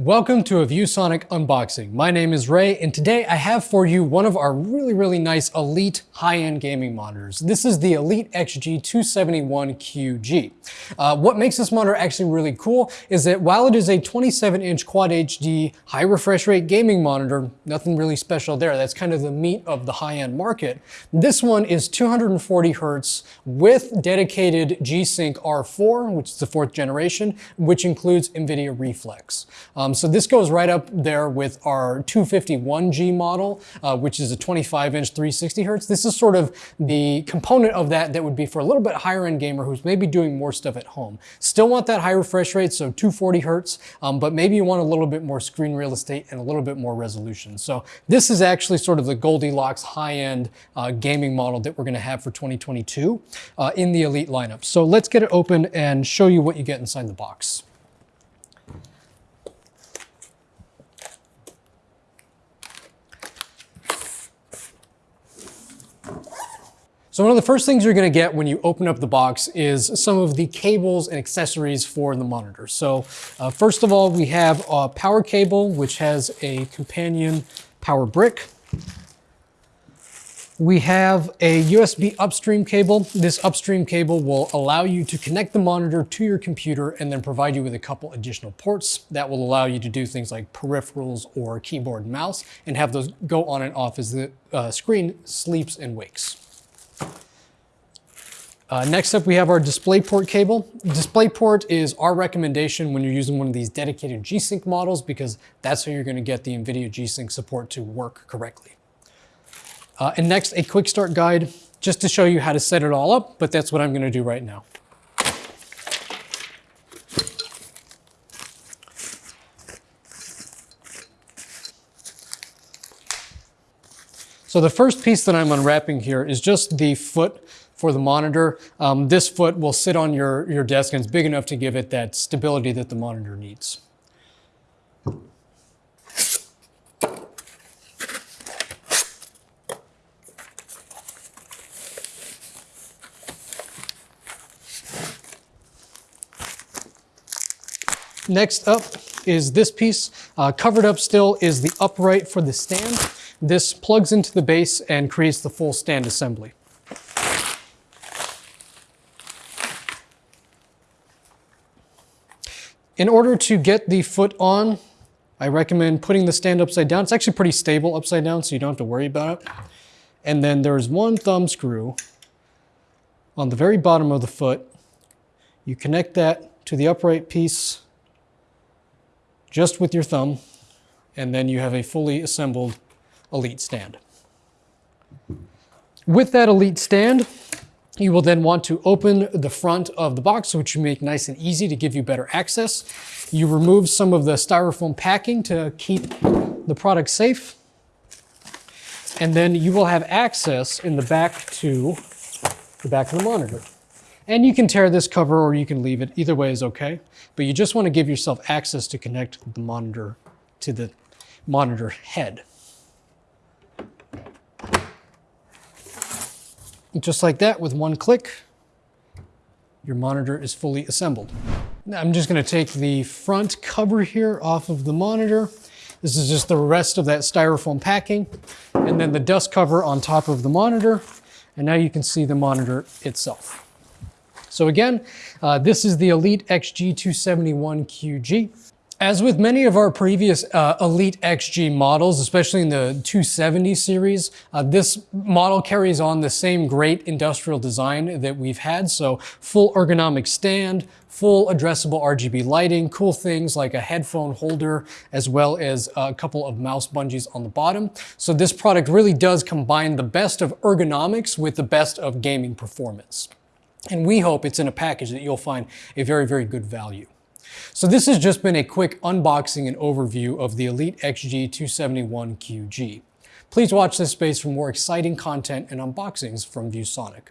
Welcome to a ViewSonic unboxing. My name is Ray and today I have for you one of our really, really nice Elite high-end gaming monitors. This is the Elite XG 271QG. Uh, what makes this monitor actually really cool is that while it is a 27-inch Quad HD high refresh rate gaming monitor, nothing really special there. That's kind of the meat of the high-end market. This one is 240 hertz with dedicated G-Sync R4, which is the fourth generation, which includes NVIDIA Reflex. Um, um, so this goes right up there with our 251G model, uh, which is a 25 inch 360 hertz. This is sort of the component of that that would be for a little bit higher end gamer who's maybe doing more stuff at home. Still want that high refresh rate, so 240 hertz, um, but maybe you want a little bit more screen real estate and a little bit more resolution. So this is actually sort of the Goldilocks high-end uh, gaming model that we're gonna have for 2022 uh, in the Elite lineup. So let's get it open and show you what you get inside the box. So one of the first things you're gonna get when you open up the box is some of the cables and accessories for the monitor. So uh, first of all, we have a power cable, which has a companion power brick. We have a USB upstream cable. This upstream cable will allow you to connect the monitor to your computer and then provide you with a couple additional ports that will allow you to do things like peripherals or keyboard and mouse and have those go on and off as the uh, screen sleeps and wakes. Uh, next up, we have our DisplayPort cable. DisplayPort is our recommendation when you're using one of these dedicated G-Sync models because that's how you're gonna get the NVIDIA G-Sync support to work correctly. Uh, and next, a quick start guide just to show you how to set it all up, but that's what I'm gonna do right now. So the first piece that I'm unwrapping here is just the foot for the monitor. Um, this foot will sit on your, your desk and it's big enough to give it that stability that the monitor needs. Next up is this piece. Uh, covered up still is the upright for the stand. This plugs into the base and creates the full stand assembly. In order to get the foot on, I recommend putting the stand upside down. It's actually pretty stable upside down, so you don't have to worry about it. And then there's one thumb screw on the very bottom of the foot. You connect that to the upright piece just with your thumb, and then you have a fully assembled Elite stand. With that Elite stand, you will then want to open the front of the box, which you make nice and easy to give you better access. You remove some of the styrofoam packing to keep the product safe. And then you will have access in the back to the back of the monitor. And you can tear this cover or you can leave it. Either way is okay. But you just want to give yourself access to connect the monitor to the monitor head. Just like that, with one click, your monitor is fully assembled. Now I'm just gonna take the front cover here off of the monitor. This is just the rest of that styrofoam packing, and then the dust cover on top of the monitor. And now you can see the monitor itself. So again, uh, this is the Elite XG271QG. As with many of our previous uh, Elite XG models, especially in the 270 series, uh, this model carries on the same great industrial design that we've had. So full ergonomic stand, full addressable RGB lighting, cool things like a headphone holder, as well as a couple of mouse bungees on the bottom. So this product really does combine the best of ergonomics with the best of gaming performance. And we hope it's in a package that you'll find a very, very good value. So this has just been a quick unboxing and overview of the Elite XG271QG. Please watch this space for more exciting content and unboxings from ViewSonic.